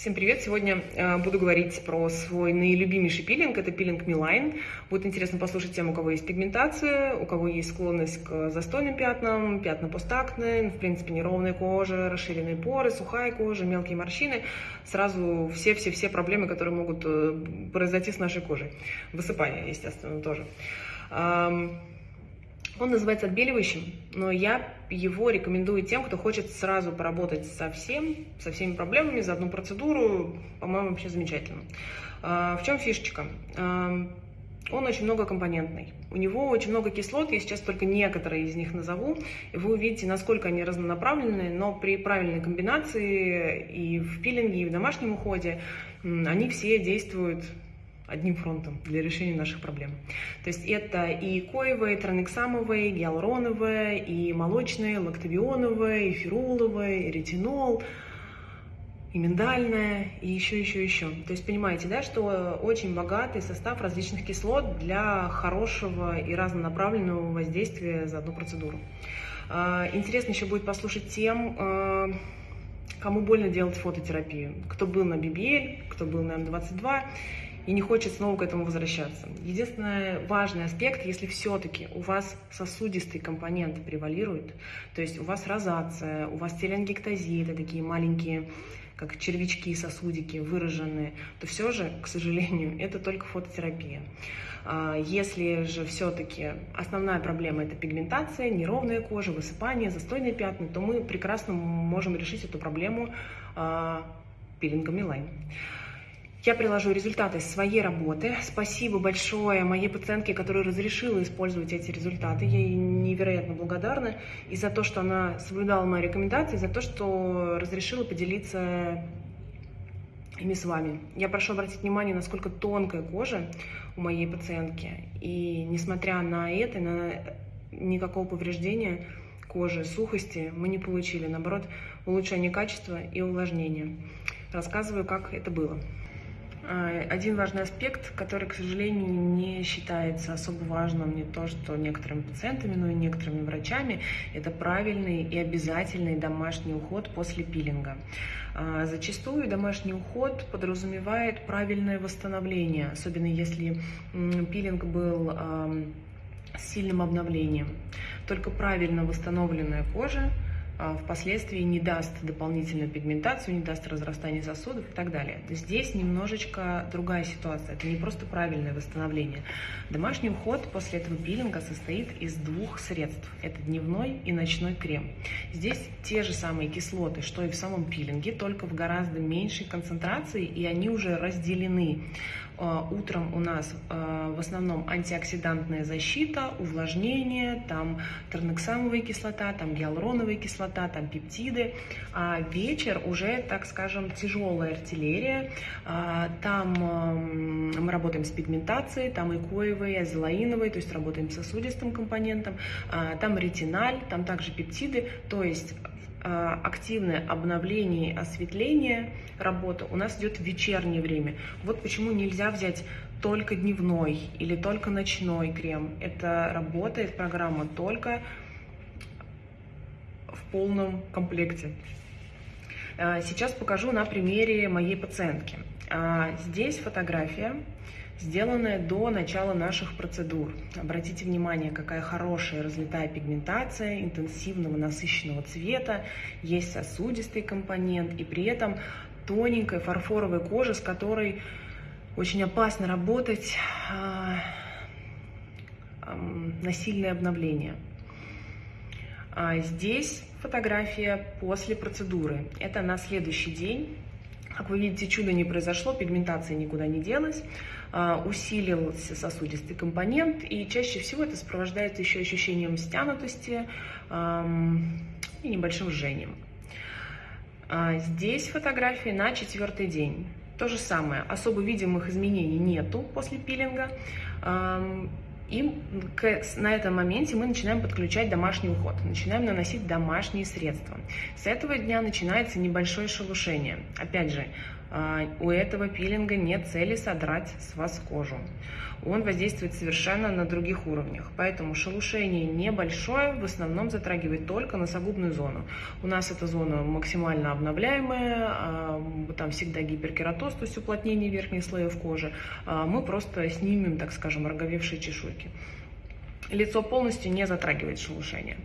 Всем привет! Сегодня э, буду говорить про свой наилюбимейший пилинг. Это пилинг Милайн. Будет интересно послушать тем, у кого есть пигментация, у кого есть склонность к застойным пятнам, пятна постакне, в принципе, неровная кожа, расширенные поры, сухая кожа, мелкие морщины. Сразу все-все-все проблемы, которые могут э, произойти с нашей кожей. Высыпание, естественно, тоже. Он называется отбеливающим, но я его рекомендую тем, кто хочет сразу поработать со всем, со всеми проблемами за одну процедуру. По-моему, вообще замечательно. А, в чем фишечка? А, он очень многокомпонентный. У него очень много кислот, я сейчас только некоторые из них назову, и вы увидите, насколько они разнонаправленные, но при правильной комбинации и в пилинге, и в домашнем уходе они все действуют одним фронтом для решения наших проблем. То есть это и коевые, транексамовые, гиалуроновые, и молочные, лактовионовые, и фируловые, и ретинол, и миндальное, и еще, еще, еще. То есть понимаете, да, что очень богатый состав различных кислот для хорошего и разнонаправленного воздействия за одну процедуру. А, интересно еще будет послушать тем, а, кому больно делать фототерапию. Кто был на BBL, кто был на М22 и не хочет снова к этому возвращаться. Единственный важный аспект, если все-таки у вас сосудистый компонент превалирует, то есть у вас розация, у вас телеангектазия, это такие маленькие как червячки, сосудики выраженные, то все же, к сожалению, это только фототерапия. А, если же все-таки основная проблема это пигментация, неровная кожа, высыпание, застойные пятна, то мы прекрасно можем решить эту проблему а, пилингом Милайн. Я приложу результаты своей работы. Спасибо большое моей пациентке, которая разрешила использовать эти результаты. Я ей невероятно благодарна и за то, что она соблюдала мои рекомендации, за то, что разрешила поделиться ими с вами. Я прошу обратить внимание, насколько тонкая кожа у моей пациентки. И несмотря на это, на никакого повреждения кожи, сухости мы не получили. Наоборот, улучшение качества и увлажнения. Рассказываю, как это было. А, один важный аспект, который, к сожалению, не считается особо важным не то, что некоторыми пациентами, но и некоторыми врачами, это правильный и обязательный домашний уход после пилинга. А, зачастую домашний уход подразумевает правильное восстановление, особенно если пилинг был с сильным обновлением. Только правильно восстановленная кожа впоследствии не даст дополнительную пигментацию, не даст разрастание сосудов и так далее. Здесь немножечко другая ситуация. Это не просто правильное восстановление. Домашний уход после этого пилинга состоит из двух средств. Это дневной и ночной крем. Здесь те же самые кислоты, что и в самом пилинге, только в гораздо меньшей концентрации, и они уже разделены. А, утром у нас а, в основном антиоксидантная защита, увлажнение, там тернексамовая кислота, там гиалуроновая кислота, там пептиды. А вечер уже, так скажем, тяжелая артиллерия. А, там мы работаем с пигментацией, там и коевой, и азелаиновой, то есть работаем с сосудистым компонентом. Там ретиналь, там также пептиды, то есть а, активное обновление и осветление работы у нас идет в вечернее время. Вот почему нельзя взять только дневной или только ночной крем. Это работает программа только полном комплекте. А, сейчас покажу на примере моей пациентки. А, здесь фотография сделанная до начала наших процедур. Обратите внимание, какая хорошая разлетая пигментация, интенсивного насыщенного цвета, есть сосудистый компонент и при этом тоненькая фарфоровая кожа, с которой очень опасно работать а, на сильное обновление. Здесь фотография после процедуры. Это на следующий день. Как вы видите, чудо не произошло, пигментация никуда не делась. А, усилился сосудистый компонент, и чаще всего это сопровождается еще ощущением стянутости и небольшим жжением. А, здесь фотографии на четвертый день. То же самое, особо видимых изменений нету после пилинга. И на этом моменте мы начинаем подключать домашний уход, начинаем наносить домашние средства. С этого дня начинается небольшое шелушение. Опять же, у этого пилинга нет цели содрать с вас кожу. Он воздействует совершенно на других уровнях. Поэтому шелушение небольшое, в основном затрагивает только носогубную зону. У нас эта зона максимально обновляемая, а, там всегда гиперкератоз, то есть уплотнение верхних слоев кожи, а, мы просто снимем, так скажем, роговевшие чешуйки. Лицо полностью не затрагивает шелушение.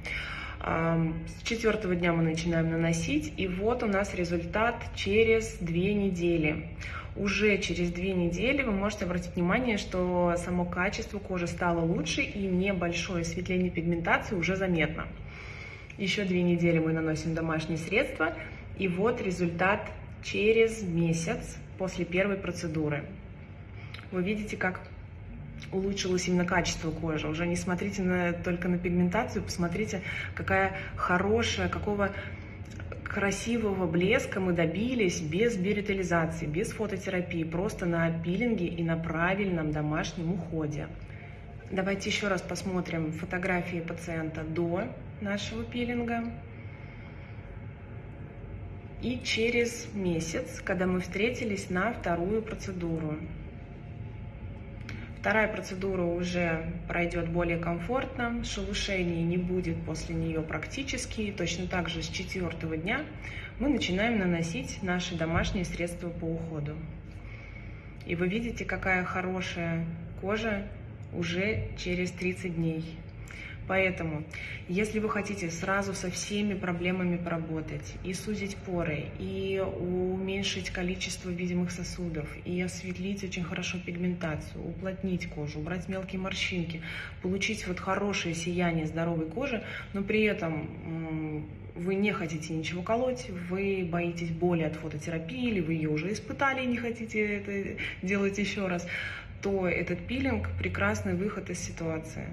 С четвертого дня мы начинаем наносить, и вот у нас результат через две недели. Уже через две недели вы можете обратить внимание, что само качество кожи стало лучше и небольшое осветление пигментации уже заметно. Еще две недели мы наносим домашние средства, и вот результат через месяц после первой процедуры. Вы видите, как улучшилось именно качество кожи. Уже не смотрите на, только на пигментацию, посмотрите, какая хорошая, какого красивого блеска мы добились без биоритализации, без фототерапии, просто на пилинге и на правильном домашнем уходе. Давайте еще раз посмотрим фотографии пациента до нашего пилинга. И через месяц, когда мы встретились на вторую процедуру. Вторая процедура уже пройдет более комфортно, шелушений не будет после нее практически. Точно так же с четвертого дня мы начинаем наносить наши домашние средства по уходу. И вы видите, какая хорошая кожа уже через 30 дней. Поэтому, если вы хотите сразу со всеми проблемами поработать, и сузить поры, и уменьшить количество видимых сосудов, и осветлить очень хорошо пигментацию, уплотнить кожу, убрать мелкие морщинки, получить вот хорошее сияние здоровой кожи, но при этом вы не хотите ничего колоть, вы боитесь боли от фототерапии, или вы ее уже испытали и не хотите это делать еще раз, то этот пилинг – прекрасный выход из ситуации.